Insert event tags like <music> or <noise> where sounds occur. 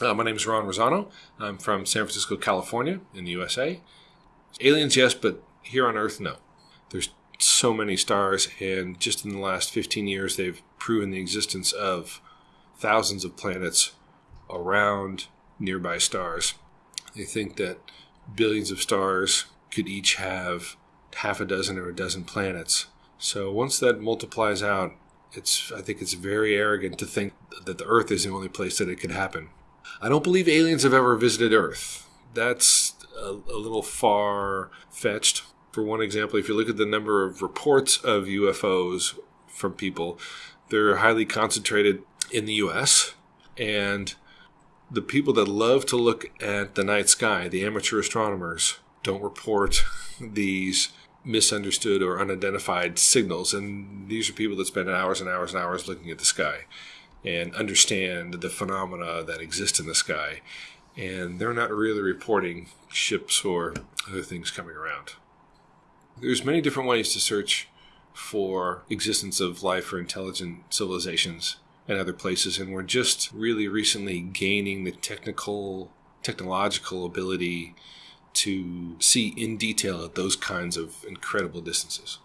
Uh, my name is Ron Rosano. I'm from San Francisco, California, in the USA. Aliens, yes, but here on Earth, no. There's so many stars, and just in the last 15 years, they've proven the existence of thousands of planets around nearby stars. They think that billions of stars could each have half a dozen or a dozen planets. So once that multiplies out, it's I think it's very arrogant to think that the Earth is the only place that it could happen. I don't believe aliens have ever visited Earth. That's a, a little far fetched. For one example, if you look at the number of reports of UFOs from people, they're highly concentrated in the US. And the people that love to look at the night sky, the amateur astronomers, don't report <laughs> these misunderstood or unidentified signals. And these are people that spend hours and hours and hours looking at the sky and understand the phenomena that exist in the sky. And they're not really reporting ships or other things coming around. There's many different ways to search for existence of life or intelligent civilizations and other places and we're just really recently gaining the technical technological ability to see in detail at those kinds of incredible distances.